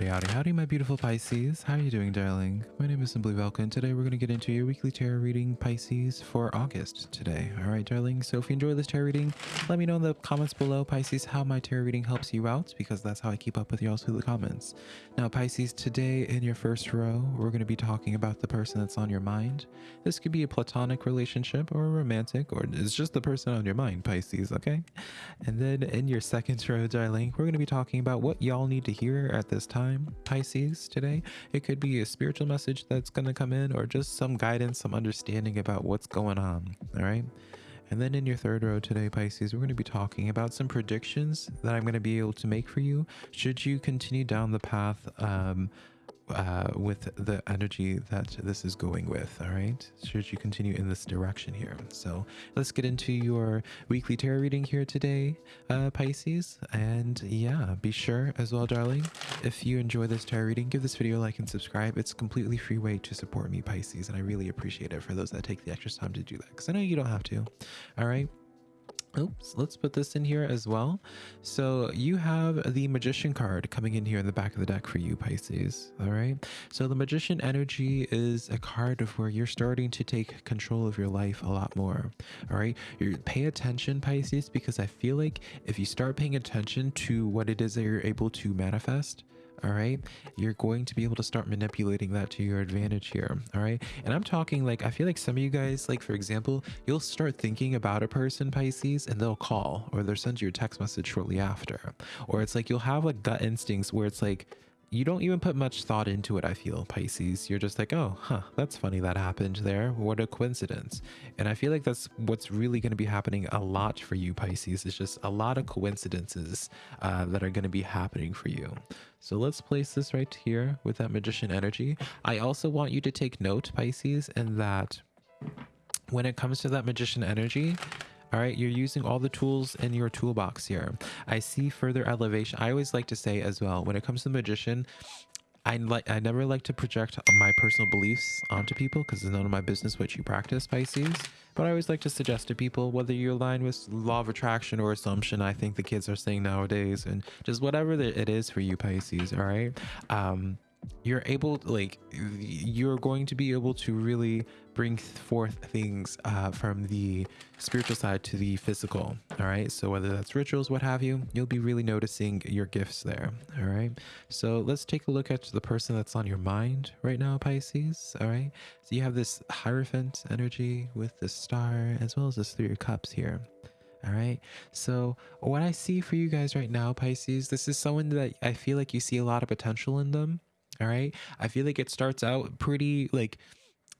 Howdy, howdy, howdy, my beautiful Pisces. How are you doing, darling? My name is Simply Velka, and today we're going to get into your weekly tarot reading, Pisces, for August today. All right, darling. So if you enjoy this tarot reading, let me know in the comments below, Pisces, how my tarot reading helps you out, because that's how I keep up with y'all through the comments. Now, Pisces, today in your first row, we're going to be talking about the person that's on your mind. This could be a platonic relationship or a romantic, or it's just the person on your mind, Pisces, okay? And then in your second row, darling, we're going to be talking about what y'all need to hear at this time, Pisces, today. It could be a spiritual message that's going to come in or just some guidance, some understanding about what's going on. All right. And then in your third row today, Pisces, we're going to be talking about some predictions that I'm going to be able to make for you should you continue down the path um, uh, with the energy that this is going with. All right. Should you continue in this direction here. So let's get into your weekly tarot reading here today, uh, Pisces. And yeah, be sure as well, darling, if you enjoy this tarot reading, give this video a like and subscribe. It's completely free way to support me, Pisces. And I really appreciate it for those that take the extra time to do that because I know you don't have to. All right. Oops, let's put this in here as well. So you have the Magician card coming in here in the back of the deck for you, Pisces. All right. So the Magician energy is a card of where you're starting to take control of your life a lot more. All right. You pay attention, Pisces, because I feel like if you start paying attention to what it is that you're able to manifest, all right? You're going to be able to start manipulating that to your advantage here all right? And i'm talking like i feel like some of you guys like for example you'll start thinking about a person pisces and they'll call or they'll send you a text message shortly after. Or it's like you'll have like gut instincts where it's like you don't even put much thought into it, I feel, Pisces. You're just like, oh, huh, that's funny that happened there. What a coincidence. And I feel like that's what's really going to be happening a lot for you, Pisces. It's just a lot of coincidences uh, that are going to be happening for you. So let's place this right here with that magician energy. I also want you to take note, Pisces, in that when it comes to that magician energy, all right, you're using all the tools in your toolbox here. I see further elevation. I always like to say as well, when it comes to the magician, I like I never like to project my personal beliefs onto people because it's none of my business what you practice, Pisces. But I always like to suggest to people whether you align with law of attraction or assumption. I think the kids are saying nowadays, and just whatever it is for you, Pisces. All right. Um, you're able like you're going to be able to really bring forth things uh, from the spiritual side to the physical all right so whether that's rituals what have you you'll be really noticing your gifts there all right so let's take a look at the person that's on your mind right now pisces all right so you have this hierophant energy with the star as well as this three of cups here all right. So, what I see for you guys right now, Pisces, this is someone that I feel like you see a lot of potential in them. All right. I feel like it starts out pretty like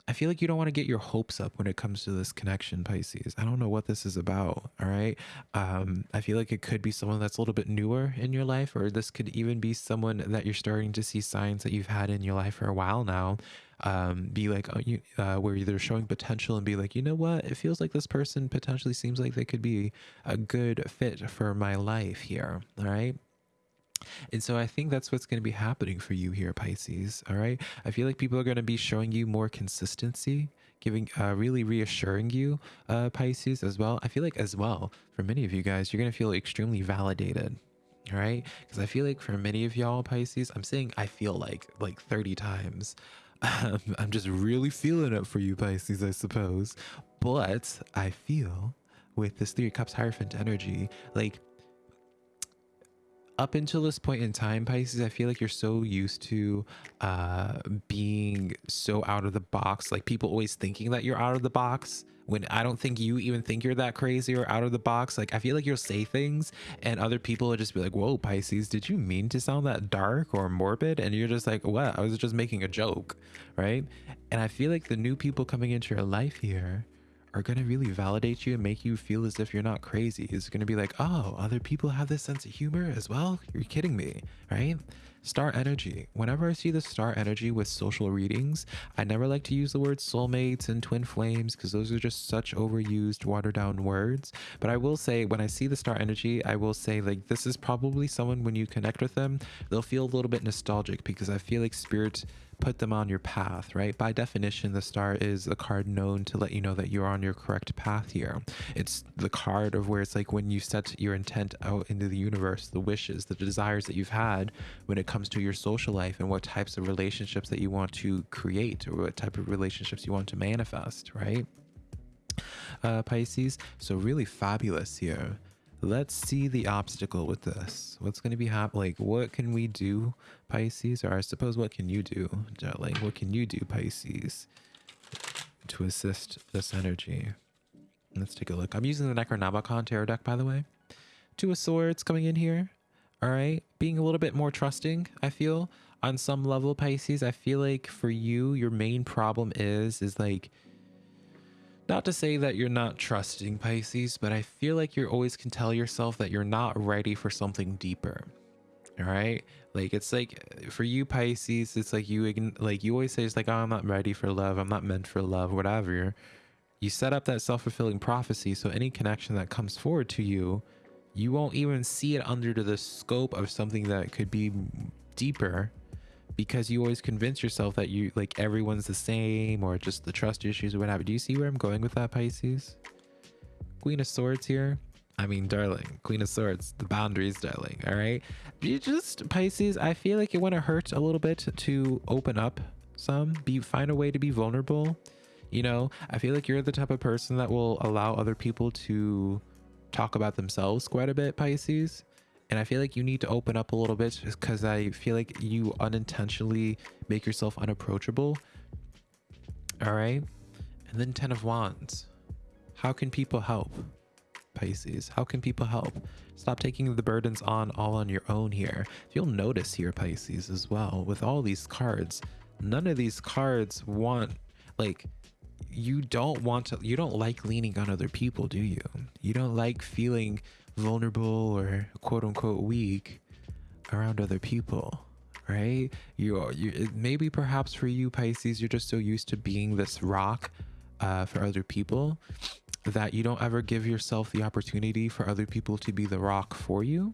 I feel like you don't want to get your hopes up when it comes to this connection, Pisces. I don't know what this is about. All right. Um, I feel like it could be someone that's a little bit newer in your life, or this could even be someone that you're starting to see signs that you've had in your life for a while now. Um, be like, uh, uh, where they're showing potential and be like, you know what? It feels like this person potentially seems like they could be a good fit for my life here. All right. And so I think that's what's going to be happening for you here, Pisces. All right. I feel like people are going to be showing you more consistency, giving, uh, really reassuring you, uh, Pisces, as well. I feel like, as well, for many of you guys, you're going to feel extremely validated. All right. Because I feel like for many of y'all, Pisces, I'm saying I feel like like 30 times. I'm just really feeling it for you, Pisces, I suppose. But I feel with this Three Cups Hierophant energy, like up until this point in time, Pisces, I feel like you're so used to uh, being so out of the box. Like people always thinking that you're out of the box when I don't think you even think you're that crazy or out of the box. Like I feel like you'll say things and other people will just be like, whoa, Pisces, did you mean to sound that dark or morbid? And you're just like, what? I was just making a joke, right? And I feel like the new people coming into your life here are going to really validate you and make you feel as if you're not crazy. It's going to be like, oh, other people have this sense of humor as well? You're kidding me, right? Star energy. Whenever I see the star energy with social readings, I never like to use the words soulmates and twin flames because those are just such overused, watered down words. But I will say, when I see the star energy, I will say, like, this is probably someone when you connect with them, they'll feel a little bit nostalgic because I feel like spirit put them on your path, right? By definition, the star is a card known to let you know that you're on your correct path here. It's the card of where it's like when you set your intent out into the universe, the wishes, the desires that you've had when it comes to your social life and what types of relationships that you want to create or what type of relationships you want to manifest, right? Uh, Pisces. So really fabulous here let's see the obstacle with this. What's going to be happening? Like, what can we do, Pisces? Or I suppose, what can you do, darling? What can you do, Pisces, to assist this energy? Let's take a look. I'm using the Necronomicon Tarot deck, by the way. Two of Swords coming in here. All right. Being a little bit more trusting, I feel, on some level, Pisces. I feel like for you, your main problem is, is like, not to say that you're not trusting Pisces, but I feel like you always can tell yourself that you're not ready for something deeper. All right. Like it's like for you Pisces, it's like you like you always say it's like oh, I'm not ready for love. I'm not meant for love, whatever. You set up that self-fulfilling prophecy so any connection that comes forward to you, you won't even see it under the scope of something that could be deeper because you always convince yourself that you like everyone's the same or just the trust issues or whatever. Do you see where I'm going with that, Pisces? Queen of Swords here. I mean, darling, Queen of Swords, the boundaries, darling. All right. You just Pisces. I feel like it want to hurt a little bit to open up some, be find a way to be vulnerable. You know, I feel like you're the type of person that will allow other people to talk about themselves quite a bit, Pisces and I feel like you need to open up a little bit because I feel like you unintentionally make yourself unapproachable. All right. And then 10 of Wands. How can people help? Pisces. How can people help? Stop taking the burdens on all on your own here. You'll notice here, Pisces, as well, with all these cards, none of these cards want, like, you don't want to, you don't like leaning on other people, do you? You don't like feeling vulnerable or quote unquote weak around other people right? You you maybe perhaps for you pisces you're just so used to being this rock uh, for other people that you don't ever give yourself the opportunity for other people to be the rock for you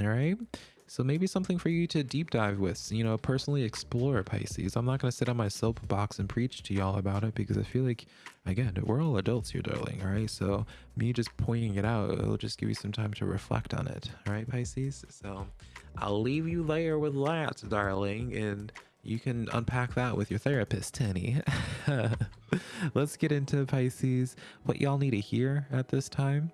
all right so maybe something for you to deep dive with, you know, personally explore Pisces. I'm not going to sit on my soapbox and preach to y'all about it because I feel like, again, we're all adults here, darling. All right. So me just pointing it out, it'll just give you some time to reflect on it. All right, Pisces. So I'll leave you there with that, darling. And you can unpack that with your therapist, Tenny. Let's get into Pisces, what y'all need to hear at this time.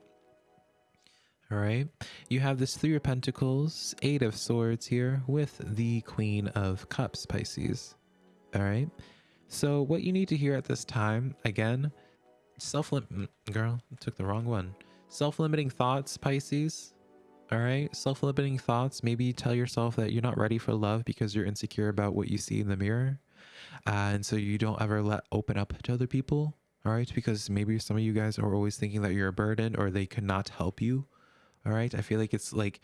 All right. You have this Three of Pentacles, Eight of Swords here with the Queen of Cups, Pisces. All right. So what you need to hear at this time, again, self-limit, mm, girl, I took the wrong one. Self-limiting thoughts, Pisces. All right. Self-limiting thoughts. Maybe tell yourself that you're not ready for love because you're insecure about what you see in the mirror. Uh, and so you don't ever let open up to other people. All right. Because maybe some of you guys are always thinking that you're a burden or they cannot help you all right. I feel like it's like,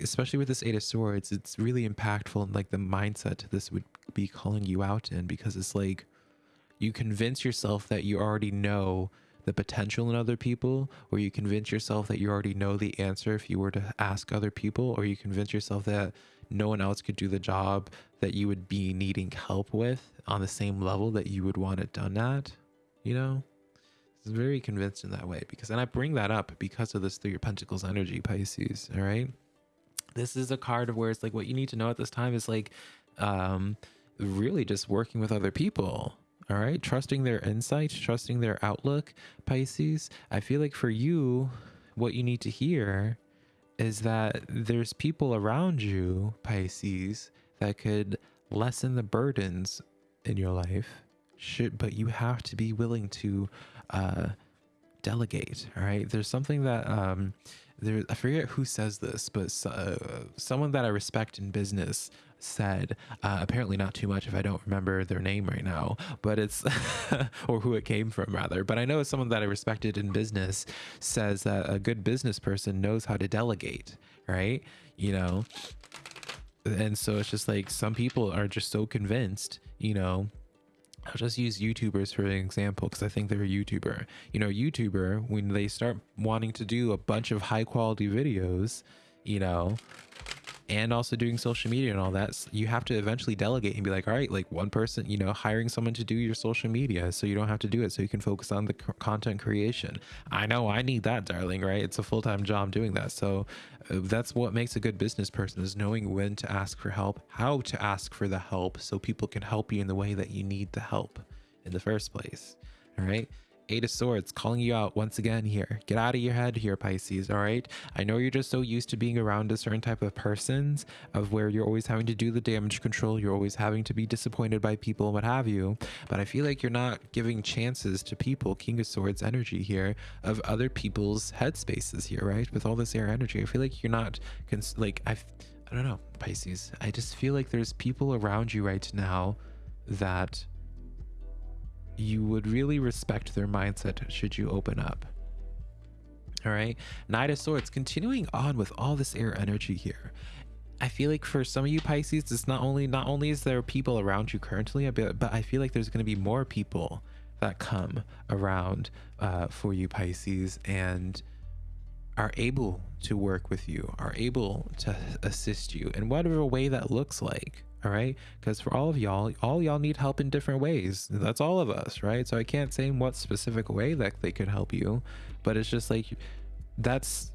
especially with this Eight of Swords, it's really impactful and like the mindset this would be calling you out in because it's like you convince yourself that you already know the potential in other people, or you convince yourself that you already know the answer if you were to ask other people, or you convince yourself that no one else could do the job that you would be needing help with on the same level that you would want it done at, you know? Very convinced in that way because, and I bring that up because of this Three of Pentacles energy, Pisces. All right. This is a card of where it's like what you need to know at this time is like, um, really just working with other people. All right. Trusting their insight, trusting their outlook, Pisces. I feel like for you, what you need to hear is that there's people around you, Pisces, that could lessen the burdens in your life. Should, but you have to be willing to uh, delegate. All right. There's something that um, there. I forget who says this, but uh, someone that I respect in business said uh, apparently not too much if i don't remember their name right now but it's or who it came from rather but i know someone that i respected in business says that a good business person knows how to delegate right you know and so it's just like some people are just so convinced you know I'll just use YouTubers for an example because I think they're a YouTuber. You know, YouTuber, when they start wanting to do a bunch of high quality videos, you know, and also doing social media and all that you have to eventually delegate and be like all right like one person you know hiring someone to do your social media so you don't have to do it so you can focus on the content creation. I know i need that darling right? It's a full-time job doing that so uh, that's what makes a good business person is knowing when to ask for help how to ask for the help so people can help you in the way that you need the help in the first place all right Eight of Swords calling you out once again here. Get out of your head here, Pisces, all right? I know you're just so used to being around a certain type of persons of where you're always having to do the damage control, you're always having to be disappointed by people and what have you. But I feel like you're not giving chances to people, King of Swords energy here, of other people's headspaces here, right? With all this air energy. I feel like you're not, like, I, I don't know, Pisces. I just feel like there's people around you right now that you would really respect their mindset should you open up. All right. Knight of Swords, continuing on with all this air energy here. I feel like for some of you Pisces, it's not only not only is there people around you currently, but, I feel like there's going to be more people that come around uh, for you Pisces and are able to work with you, are able to assist you in whatever way that looks like all right? Because for all of y'all all y'all need help in different ways. That's all of us right? So i can't say in what specific way that they could help you but it's just like that's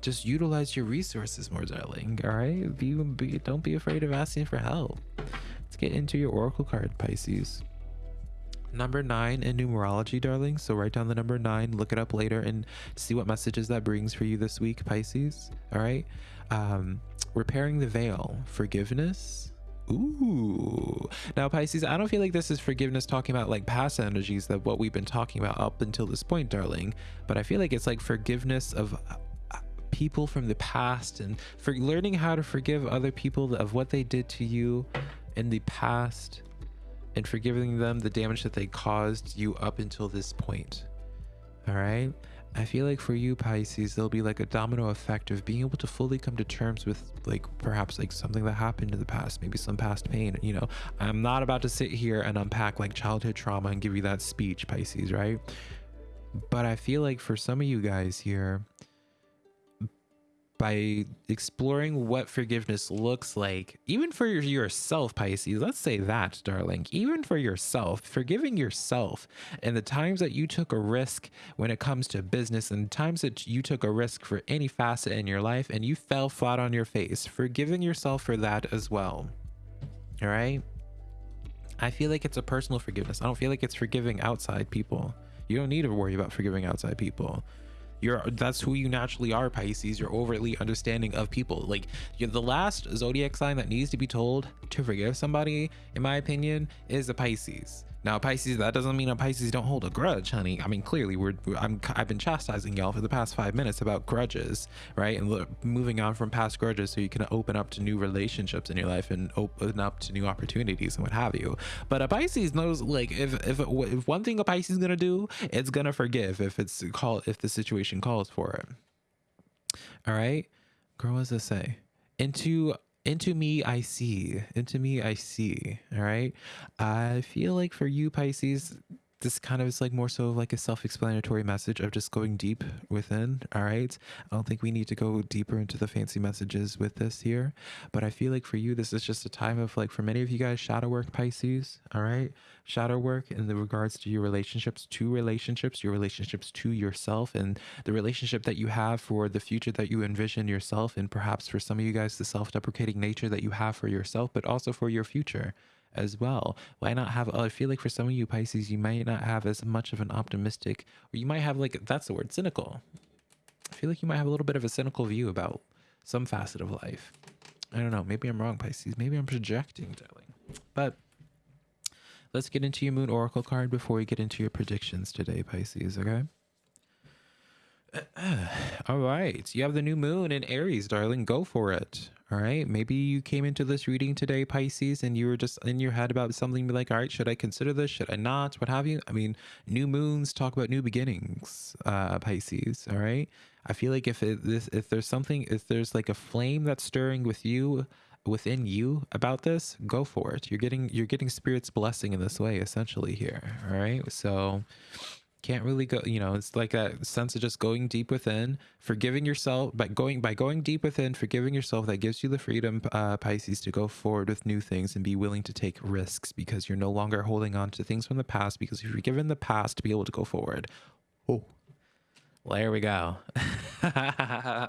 just utilize your resources more darling all right? Be, be don't be afraid of asking for help. Let's get into your oracle card pisces. Number nine in numerology darling. So write down the number nine look it up later and see what messages that brings for you this week pisces all right? Um repairing the veil forgiveness Ooh. Now, Pisces, I don't feel like this is forgiveness talking about like past energies that what we've been talking about up until this point, darling. But I feel like it's like forgiveness of uh, people from the past and for learning how to forgive other people of what they did to you in the past and forgiving them the damage that they caused you up until this point. All right. I feel like for you Pisces, there'll be like a domino effect of being able to fully come to terms with like perhaps like something that happened in the past, maybe some past pain. You know, I'm not about to sit here and unpack like childhood trauma and give you that speech, Pisces, right? But I feel like for some of you guys here, by exploring what forgiveness looks like, even for yourself, Pisces. Let's say that, darling. Even for yourself, forgiving yourself and the times that you took a risk when it comes to business and times that you took a risk for any facet in your life and you fell flat on your face, forgiving yourself for that as well. All right. I feel like it's a personal forgiveness. I don't feel like it's forgiving outside people. You don't need to worry about forgiving outside people you're that's who you naturally are pisces. You're overtly understanding of people. Like the last zodiac sign that needs to be told to forgive somebody in my opinion is a pisces now, Pisces, that doesn't mean a Pisces don't hold a grudge, honey. I mean, clearly, we're, I'm, I've been chastising y'all for the past five minutes about grudges, right? And look, moving on from past grudges so you can open up to new relationships in your life and open up to new opportunities and what have you. But a Pisces knows, like, if if if one thing a Pisces is gonna do, it's gonna forgive if it's call if the situation calls for it. All right, girl, what does this say? Into into me I see. Into me I see. All right. I feel like for you, Pisces, this kind of is like more so of like a self-explanatory message of just going deep within all right i don't think we need to go deeper into the fancy messages with this here but i feel like for you this is just a time of like for many of you guys shadow work pisces all right shadow work in the regards to your relationships to relationships your relationships to yourself and the relationship that you have for the future that you envision yourself and perhaps for some of you guys the self-deprecating nature that you have for yourself but also for your future as well. Why not have, I feel like for some of you Pisces, you might not have as much of an optimistic, or you might have like, that's the word, cynical. I feel like you might have a little bit of a cynical view about some facet of life. I don't know. Maybe I'm wrong, Pisces. Maybe I'm projecting, darling. But let's get into your moon oracle card before we get into your predictions today, Pisces, okay? All right. You have the new moon in Aries, darling. Go for it. All right. Maybe you came into this reading today, Pisces, and you were just in your head about something, be like, all right, should I consider this? Should I not? What have you? I mean, new moons talk about new beginnings, uh, Pisces. All right. I feel like if it, this, if there's something, if there's like a flame that's stirring with you, within you about this, go for it. You're getting, you're getting spirit's blessing in this way, essentially here. All right. So, can't really go you know it's like a sense of just going deep within forgiving yourself by going by going deep within forgiving yourself that gives you the freedom uh, pisces to go forward with new things and be willing to take risks because you're no longer holding on to things from the past because you've forgiven the past to be able to go forward. Oh well, there we go.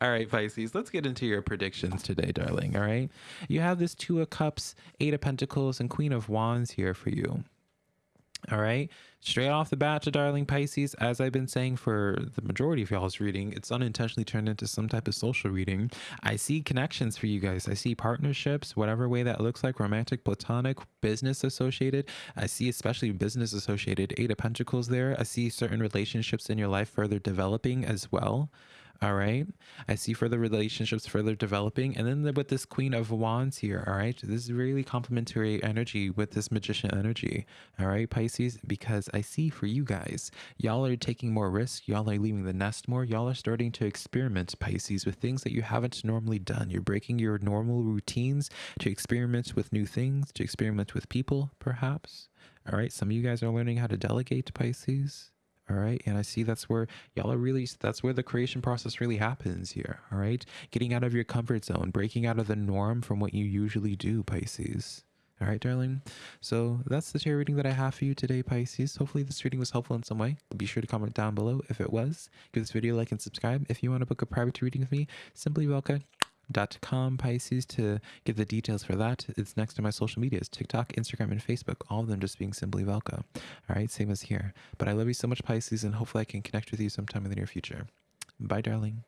All right pisces let's get into your predictions today darling all right? You have this two of cups eight of pentacles and queen of wands here for you all right. Straight off the bat to Darling Pisces, as I've been saying for the majority of y'all's reading, it's unintentionally turned into some type of social reading. I see connections for you guys. I see partnerships, whatever way that looks like romantic, platonic, business associated. I see especially business associated, Eight of Pentacles there. I see certain relationships in your life further developing as well. All right. I see further relationships further developing. And then the, with this Queen of Wands here. All right. This is really complementary energy with this magician energy. All right, Pisces, because I see for you guys, y'all are taking more risk. Y'all are leaving the nest more. Y'all are starting to experiment, Pisces, with things that you haven't normally done. You're breaking your normal routines to experiment with new things, to experiment with people, perhaps. All right. Some of you guys are learning how to delegate, Pisces all right and i see that's where y'all are really that's where the creation process really happens here all right getting out of your comfort zone breaking out of the norm from what you usually do pisces. All right darling? So that's the tarot reading that i have for you today pisces. Hopefully this reading was helpful in some way. Be sure to comment down below if it was. Give this video a like and subscribe. If you want to book a private reading with me simply Velka com Pisces to get the details for that. It's next to my social medias TikTok, Instagram, and Facebook. All of them just being simply Velka. All right, same as here. But I love you so much, Pisces, and hopefully I can connect with you sometime in the near future. Bye, darling.